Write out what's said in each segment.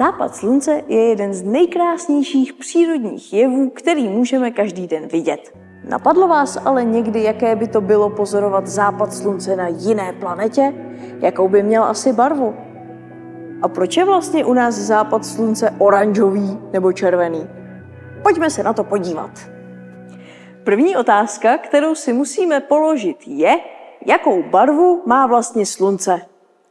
Západ slunce je jeden z nejkrásnějších přírodních jevů, který můžeme každý den vidět. Napadlo vás ale někdy, jaké by to bylo pozorovat západ slunce na jiné planetě? Jakou by měl asi barvu? A proč je vlastně u nás západ slunce oranžový nebo červený? Pojďme se na to podívat. První otázka, kterou si musíme položit, je, jakou barvu má vlastně slunce?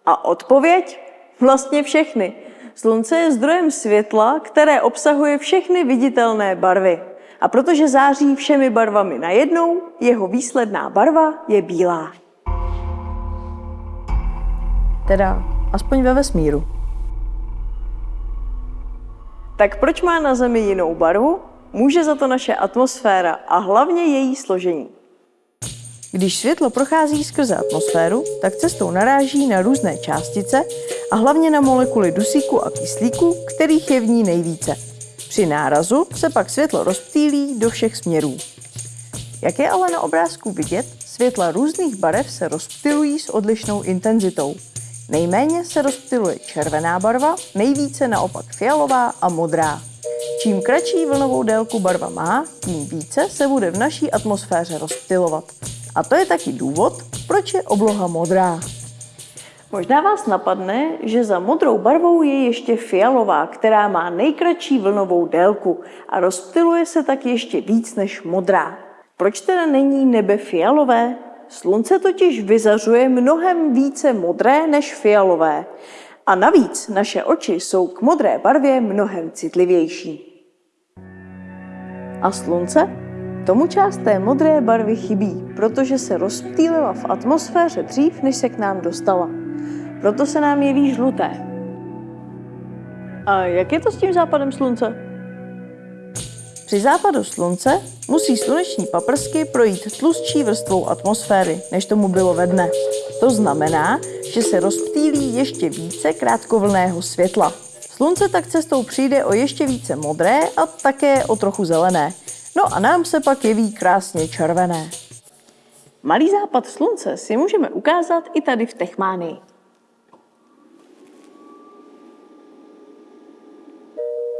A odpověď? Vlastně všechny. Slunce je zdrojem světla, které obsahuje všechny viditelné barvy. A protože září všemi barvami najednou, jeho výsledná barva je bílá. Teda aspoň ve vesmíru. Tak proč má na Zemi jinou barvu? Může za to naše atmosféra a hlavně její složení. Když světlo prochází skrze atmosféru, tak cestou naráží na různé částice a hlavně na molekuly dusíku a kyslíku, kterých je v ní nejvíce. Při nárazu se pak světlo rozptýlí do všech směrů. Jak je ale na obrázku vidět, světla různých barev se rozptylují s odlišnou intenzitou. Nejméně se rozptyluje červená barva, nejvíce naopak fialová a modrá. Čím kratší vlnovou délku barva má, tím více se bude v naší atmosféře rozptylovat. A to je taky důvod, proč je obloha modrá. Možná vás napadne, že za modrou barvou je ještě fialová, která má nejkratší vlnovou délku a rozptyluje se tak ještě víc než modrá. Proč teda není nebe fialové? Slunce totiž vyzařuje mnohem více modré než fialové. A navíc naše oči jsou k modré barvě mnohem citlivější. A slunce? Tomu část té modré barvy chybí, protože se rozptýlila v atmosféře dřív, než se k nám dostala. Proto se nám jeví žluté. A jak je to s tím západem slunce? Při západu slunce musí sluneční paprsky projít tlustší vrstvou atmosféry, než tomu bylo ve dne. To znamená, že se rozptýlí ještě více krátkovlného světla. Slunce tak cestou přijde o ještě více modré a také o trochu zelené. No a nám se pak jeví krásně červené. Malý západ slunce si můžeme ukázat i tady v Techmánii.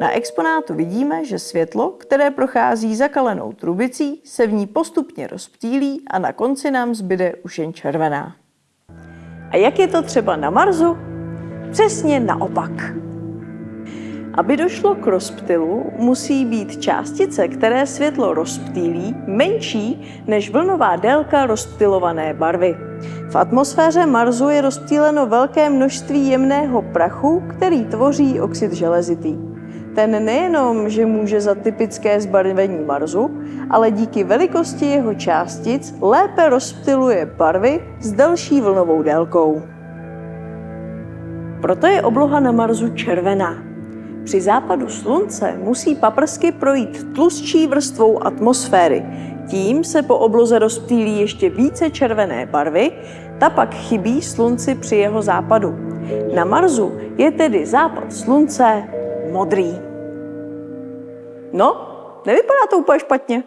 Na exponátu vidíme, že světlo, které prochází zakalenou trubicí, se v ní postupně rozptýlí a na konci nám zbyde už jen červená. A jak je to třeba na Marsu? Přesně naopak. Aby došlo k rozptylu, musí být částice, které světlo rozptýlí, menší než vlnová délka rozptylované barvy. V atmosféře Marsu je rozptýleno velké množství jemného prachu, který tvoří oxid železitý. Ten nejenom, že může za typické zbarvení Marsu, ale díky velikosti jeho částic lépe rozptyluje barvy s delší vlnovou délkou. Proto je obloha na Marsu červená. Při západu slunce musí paprsky projít tlustší vrstvou atmosféry. Tím se po obloze rozptýlí ještě více červené barvy, ta pak chybí slunci při jeho západu. Na Marsu je tedy západ slunce modrý. No, nevypadá to úplně špatně.